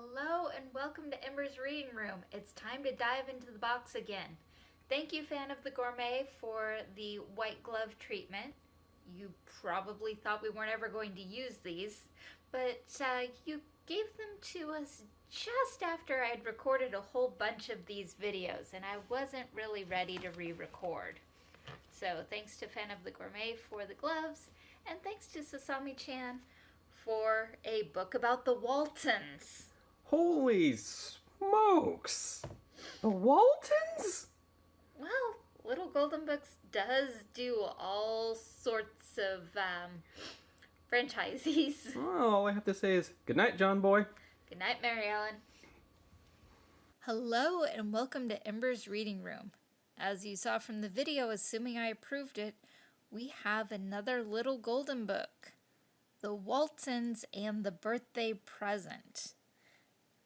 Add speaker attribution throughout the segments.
Speaker 1: Hello and welcome to Ember's Reading Room. It's time to dive into the box again. Thank you, Fan of the Gourmet, for the white glove treatment. You probably thought we weren't ever going to use these, but uh, you gave them to us just after I had recorded a whole bunch of these videos and I wasn't really ready to re-record. So thanks to Fan of the Gourmet for the gloves and thanks to Sasami-chan for a book about the Waltons.
Speaker 2: Holy smokes! The Waltons?
Speaker 1: Well, Little Golden Books does do all sorts of um, franchises.
Speaker 2: Well, all I have to say is good night, John Boy.
Speaker 1: Good night, Mary Ellen. Hello and welcome to Ember's Reading Room. As you saw from the video, assuming I approved it, we have another Little Golden Book. The Waltons and the Birthday Present.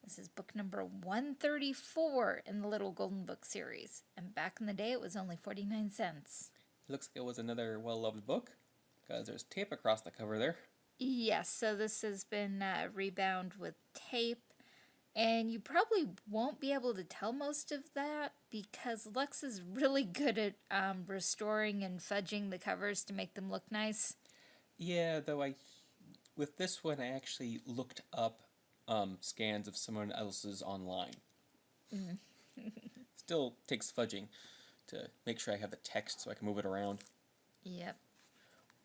Speaker 1: This is book number 134 in the Little Golden Book series. And back in the day, it was only 49 cents.
Speaker 2: Looks like it was another well-loved book, because there's tape across the cover there.
Speaker 1: Yes, so this has been uh, rebound with tape. And you probably won't be able to tell most of that because Lux is really good at um, restoring and fudging the covers to make them look nice.
Speaker 2: Yeah, though I, with this one, I actually looked up um, scans of someone else's online.
Speaker 1: Mm.
Speaker 2: Still takes fudging to make sure I have the text so I can move it around.
Speaker 1: Yep.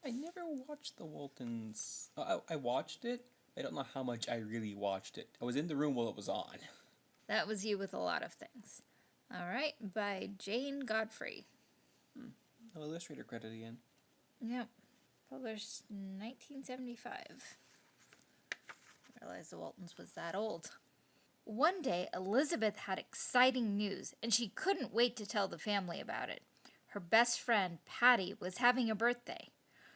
Speaker 2: I never watched the Waltons. I, I watched it. I don't know how much I really watched it. I was in the room while it was on.
Speaker 1: That was you with a lot of things. All right, by Jane Godfrey.
Speaker 2: Hmm. No illustrator credit again.
Speaker 1: Yep. Published 1975. I realized the Waltons was that old. One day, Elizabeth had exciting news, and she couldn't wait to tell the family about it. Her best friend, Patty, was having a birthday.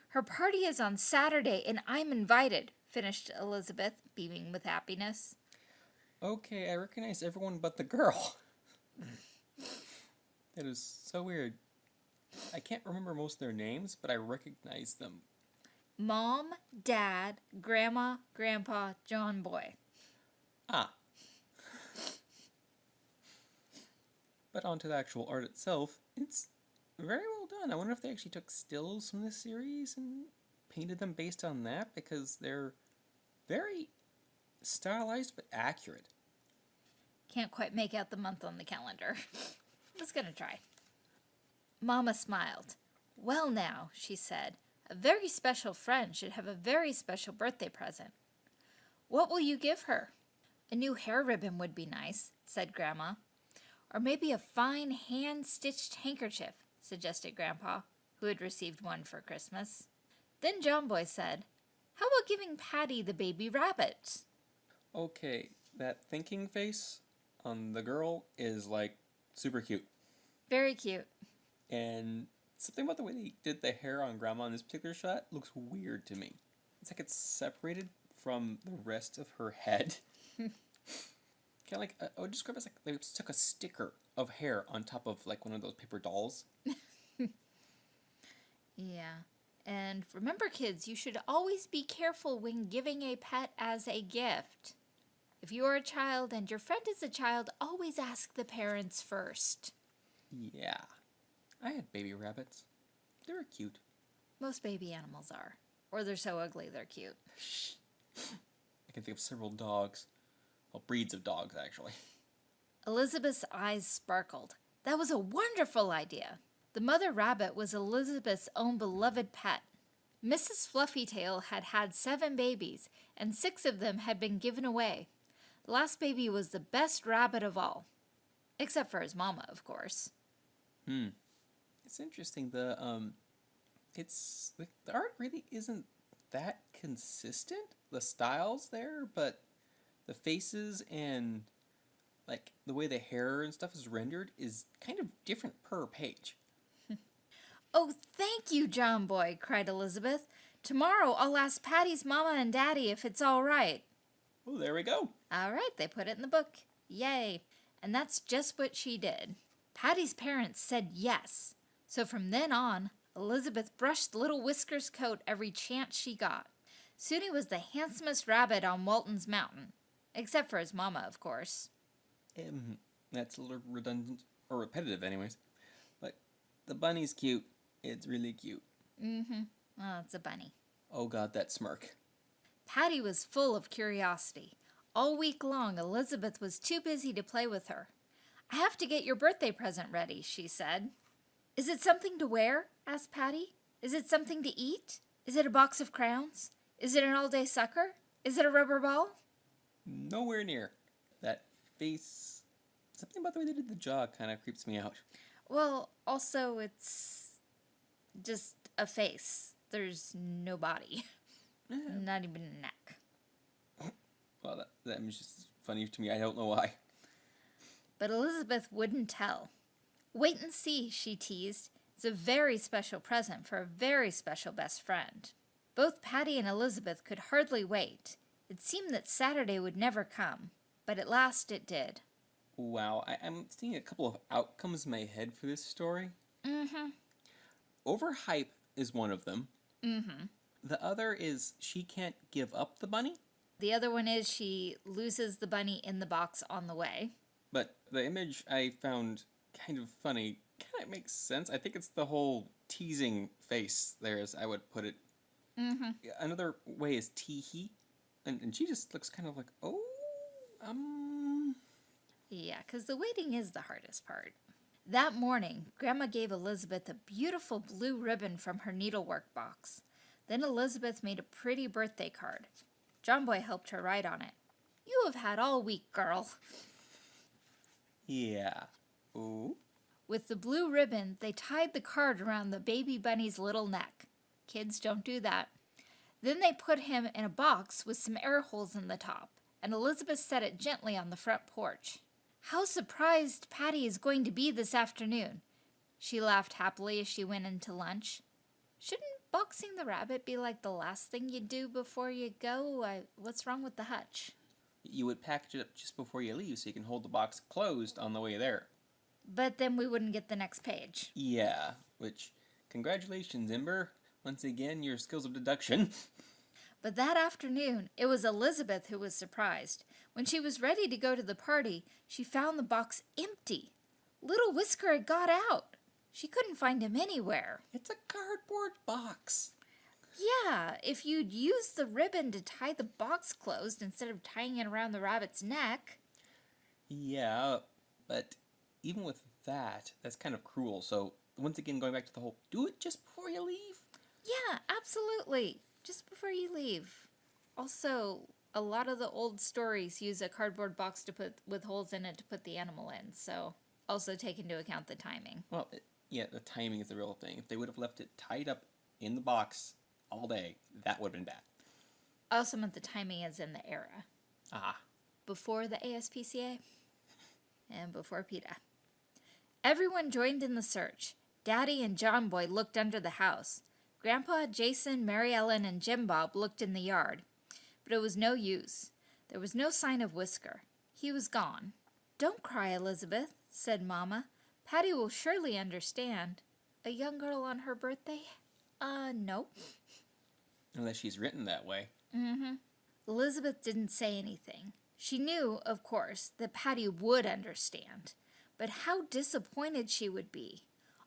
Speaker 1: Her party is on Saturday, and I'm invited, finished Elizabeth, beaming with happiness.
Speaker 2: Okay, I recognize everyone but the girl. that is so weird. I can't remember most of their names, but I recognize them.
Speaker 1: Mom, Dad, Grandma, Grandpa, John Boy.
Speaker 2: Ah. But onto the actual art itself, it's very well done. I wonder if they actually took stills from this series and painted them based on that because they're very stylized but accurate.
Speaker 1: Can't quite make out the month on the calendar. Was gonna try. Mama smiled. Well now, she said, a very special friend should have a very special birthday present. What will you give her? A new hair ribbon would be nice, said Grandma. Or maybe a fine hand-stitched handkerchief, suggested Grandpa, who had received one for Christmas. Then John Boy said, How about giving Patty the baby rabbit?
Speaker 2: Okay, that thinking face on the girl is like super cute.
Speaker 1: Very cute.
Speaker 2: And something about the way they did the hair on Grandma in this particular shot looks weird to me. It's like it's separated from the rest of her head. kind of like, uh, I would describe it as like they took a sticker of hair on top of like one of those paper dolls.
Speaker 1: yeah. And remember, kids, you should always be careful when giving a pet as a gift. If you are a child and your friend is a child, always ask the parents first.
Speaker 2: Yeah. I had baby rabbits. They were cute.
Speaker 1: Most baby animals are. Or they're so ugly they're cute.
Speaker 2: I can think of several dogs. Well, breeds of dogs, actually.
Speaker 1: Elizabeth's eyes sparkled. That was a wonderful idea. The mother rabbit was Elizabeth's own beloved pet. Mrs. Fluffytail had had seven babies, and six of them had been given away. The last baby was the best rabbit of all. Except for his mama, of course.
Speaker 2: Hmm. It's interesting. The um, it's the, the art really isn't that consistent. The styles there, but the faces and like the way the hair and stuff is rendered is kind of different per page.
Speaker 1: oh, thank you, John Boy, cried Elizabeth. Tomorrow I'll ask Patty's mama and daddy if it's all right.
Speaker 2: Oh, there we go.
Speaker 1: All right, they put it in the book. Yay. And that's just what she did. Patty's parents said yes. So from then on, Elizabeth brushed little Whisker's coat every chance she got. Soon he was the handsomest rabbit on Walton's Mountain. Except for his mama, of course.
Speaker 2: Um, that's a little redundant, or repetitive, anyways. But the bunny's cute. It's really cute.
Speaker 1: Mm-hmm. Oh, it's a bunny.
Speaker 2: Oh god, that smirk.
Speaker 1: Patty was full of curiosity. All week long, Elizabeth was too busy to play with her. I have to get your birthday present ready, she said. Is it something to wear? asked Patty. Is it something to eat? Is it a box of crowns? Is it an all day sucker? Is it a rubber ball?
Speaker 2: Nowhere near. That face. Something about the way they did the jaw kind of creeps me out.
Speaker 1: Well, also, it's just a face. There's no body, not even a neck.
Speaker 2: Well, that, that was just funny to me. I don't know why.
Speaker 1: But Elizabeth wouldn't tell. Wait and see, she teased. It's a very special present for a very special best friend. Both Patty and Elizabeth could hardly wait. It seemed that Saturday would never come, but at last it did.
Speaker 2: Wow, I, I'm seeing a couple of outcomes in my head for this story.
Speaker 1: Mm-hmm.
Speaker 2: Overhype is one of them.
Speaker 1: Mm-hmm.
Speaker 2: The other is she can't give up the bunny.
Speaker 1: The other one is she loses the bunny in the box on the way.
Speaker 2: But the image I found kind of funny kind of makes sense. I think it's the whole teasing face there, as I would put it.
Speaker 1: Mm-hmm.
Speaker 2: Another way is teehee. And, and she just looks kind of like, oh, um.
Speaker 1: Yeah, because the waiting is the hardest part. That morning, Grandma gave Elizabeth a beautiful blue ribbon from her needlework box. Then Elizabeth made a pretty birthday card. John Boy helped her write on it. You have had all week, girl.
Speaker 2: Yeah. Ooh.
Speaker 1: With the blue ribbon, they tied the card around the baby bunny's little neck. Kids don't do that. Then they put him in a box with some air holes in the top, and Elizabeth set it gently on the front porch. How surprised Patty is going to be this afternoon. She laughed happily as she went into lunch. Shouldn't boxing the rabbit be like the last thing you do before you go? I, what's wrong with the hutch?
Speaker 2: You would package it up just before you leave so you can hold the box closed on the way there.
Speaker 1: But then we wouldn't get the next page.
Speaker 2: Yeah, which, congratulations, Ember. Once again, your skills of deduction.
Speaker 1: But that afternoon, it was Elizabeth who was surprised. When she was ready to go to the party, she found the box empty. Little Whisker had got out. She couldn't find him anywhere.
Speaker 2: It's a cardboard box.
Speaker 1: Yeah, if you'd used the ribbon to tie the box closed instead of tying it around the rabbit's neck.
Speaker 2: Yeah, but even with that, that's kind of cruel. So, once again, going back to the whole do it just before you leave.
Speaker 1: Yeah, absolutely. Just before you leave. Also, a lot of the old stories use a cardboard box to put with holes in it to put the animal in. So, also take into account the timing.
Speaker 2: Well, it, yeah, the timing is the real thing. If they would have left it tied up in the box all day, that would have been bad.
Speaker 1: Also meant the timing is in the era.
Speaker 2: Ah.
Speaker 1: Before the ASPCA and before PETA. Everyone joined in the search. Daddy and John Boy looked under the house. Grandpa, Jason, Mary Ellen, and Jim Bob looked in the yard. But it was no use. There was no sign of Whisker. He was gone. Don't cry, Elizabeth, said Mamma. Patty will surely understand. A young girl on her birthday? Uh, no.
Speaker 2: Unless she's written that way.
Speaker 1: Mm-hmm. Elizabeth didn't say anything. She knew, of course, that Patty would understand. But how disappointed she would be.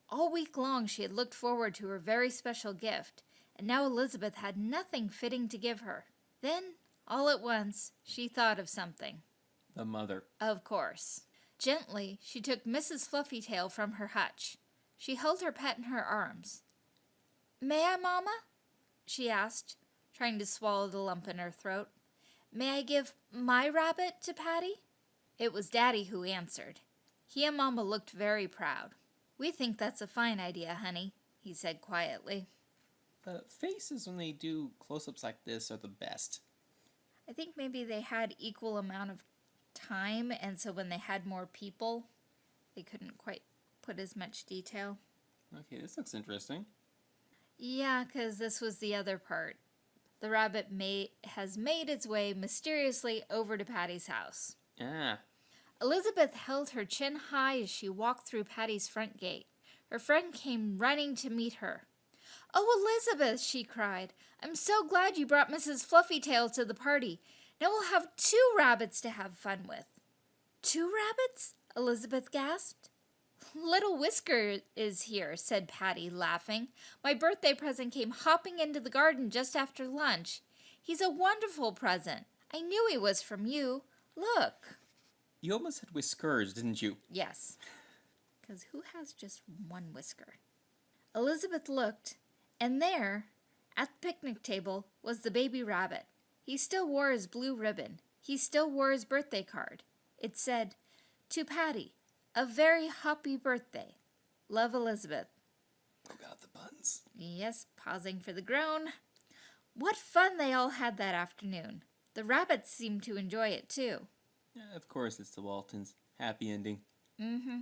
Speaker 1: All week long she had looked forward to her very special gift, and now Elizabeth had nothing fitting to give her. Then, all at once, she thought of something.
Speaker 2: The mother.
Speaker 1: Of course. Gently, she took Mrs. Fluffytail from her hutch. She held her pet in her arms. May I, Mamma? she asked, trying to swallow the lump in her throat. May I give my rabbit to Patty? It was Daddy who answered. He and Mamma looked very proud. We think that's a fine idea, honey, he said quietly.
Speaker 2: The faces when they do close-ups like this are the best.
Speaker 1: I think maybe they had equal amount of time, and so when they had more people, they couldn't quite put as much detail.
Speaker 2: Okay, this looks interesting.
Speaker 1: Yeah, because this was the other part. The rabbit may- has made its way mysteriously over to Patty's house.
Speaker 2: Ah,
Speaker 1: Elizabeth held her chin high as she walked through Patty's front gate. Her friend came running to meet her. Oh, Elizabeth, she cried, I'm so glad you brought Mrs. Fluffytail to the party. Now we'll have two rabbits to have fun with. Two rabbits? Elizabeth gasped. Little Whisker is here, said Patty, laughing. My birthday present came hopping into the garden just after lunch. He's a wonderful present. I knew he was from you. Look.
Speaker 2: You almost said whiskers, didn't you?
Speaker 1: Yes. Because who has just one whisker? Elizabeth looked, and there, at the picnic table, was the baby rabbit. He still wore his blue ribbon. He still wore his birthday card. It said, To Patty, a very happy birthday. Love Elizabeth.
Speaker 2: Oh god, the buns.
Speaker 1: Yes, pausing for the groan. What fun they all had that afternoon. The rabbits seemed to enjoy it too.
Speaker 2: Yeah, of course, it's the Waltons. Happy ending.
Speaker 1: Mm-hmm.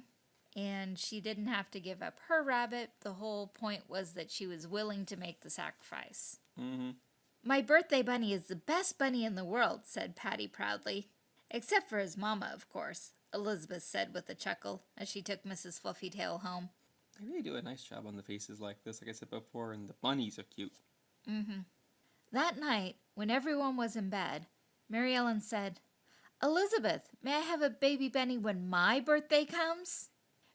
Speaker 1: And she didn't have to give up her rabbit. The whole point was that she was willing to make the sacrifice.
Speaker 2: Mm-hmm.
Speaker 1: My birthday bunny is the best bunny in the world, said Patty proudly. Except for his mamma, of course, Elizabeth said with a chuckle as she took Mrs. Fluffytail home.
Speaker 2: They really do a nice job on the faces like this, like I said before, and the bunnies are cute.
Speaker 1: Mm-hmm. That night, when everyone was in bed, Mary Ellen said, Elizabeth, may I have a baby Benny when my birthday comes?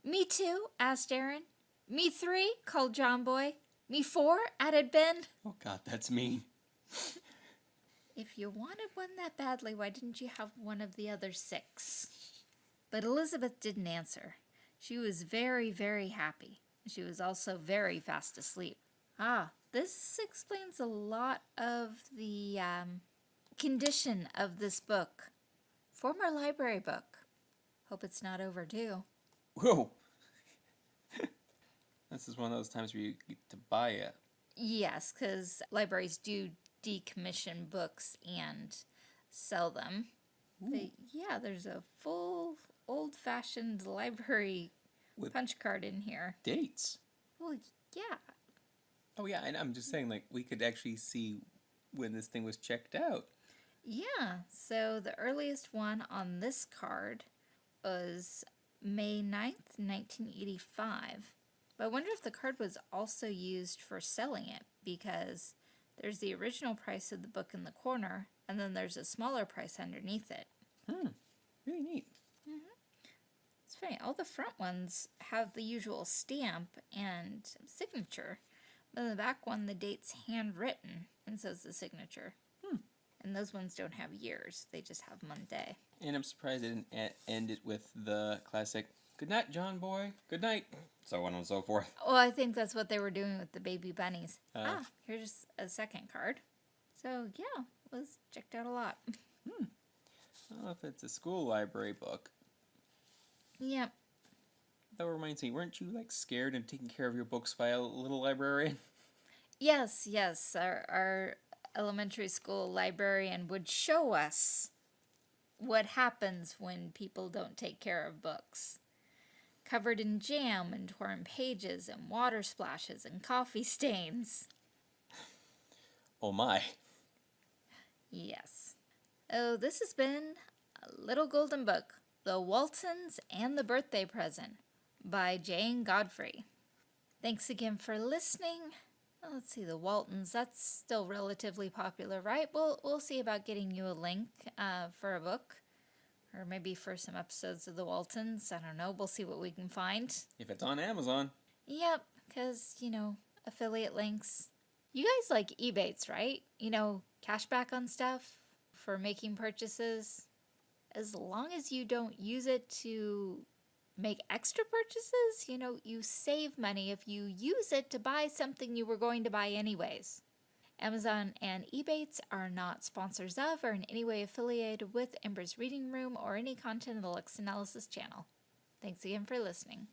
Speaker 1: Me too, asked Erin. Me three, called John Boy. Me four, added Ben.
Speaker 2: Oh god, that's mean.
Speaker 1: If you wanted one that badly, why didn't you have one of the other six? But Elizabeth didn't answer. She was very, very happy. She was also very fast asleep. Ah, this explains a lot of the um, condition of this book. Former library book. Hope it's not overdue.
Speaker 2: Whoa! this is one of those times where you get to buy it.
Speaker 1: Yes, because libraries do decommission books and sell them. But yeah, there's a full old fashioned library
Speaker 2: With-
Speaker 1: punch card in here.
Speaker 2: Dates.
Speaker 1: Well, yeah.
Speaker 2: Oh yeah, and I'm just saying, like, we could actually see when this thing was checked out.
Speaker 1: Yeah, so the earliest one on this card was May 9th, 1985. But I wonder if the card was also used for selling it because there's the original price of the book in the corner and then there's a smaller price underneath it.
Speaker 2: Hmm. Really neat. Mhm.
Speaker 1: It's funny, all the front ones have the usual stamp and signature, but in the back one, the date's handwritten and says the signature.
Speaker 2: Hmm.
Speaker 1: And those ones don't have years, they just have Monday.
Speaker 2: And I'm surprised they didn't end it with the classic "Good night, John boy. Good night," so on and so forth.
Speaker 1: Well, I think that's what they were doing with the baby bunnies.
Speaker 2: Uh.
Speaker 1: ah, here's a second card. So, yeah, it was checked out a lot.
Speaker 2: I don't know if it's a school library book.
Speaker 1: yep.
Speaker 2: That reminds me, weren't you like scared and taking care of your books by a little librarian?
Speaker 1: Yes, yes. Our, our elementary school librarian would show us what happens when people don't take care of books. Covered in jam and torn pages and water splashes and coffee stains.
Speaker 2: Oh my.
Speaker 1: Yes. Oh, this has been a Little Golden Book The Waltons and the Birthday Present by Jane Godfrey. Thanks again for listening. Oh, Let's see, the Waltons, that's still relatively popular, right? We'll, we'll see about getting you a link uh, for a book. Or maybe for some episodes of the Waltons. I don't know. We'll see what we can find.
Speaker 2: If it's on Amazon.
Speaker 1: Yep, because, you know, affiliate links. You guys like Ebates, right? You know, cashback on stuff for making purchases. As long as you don't use it to make extra purchases, you know, you save money if you use it to buy something you were going to buy anyways. Amazon and Ebates are not sponsors of or in any way affiliated with Ember's Reading Room or any content of the Lux Analysis channel. Thanks again for listening.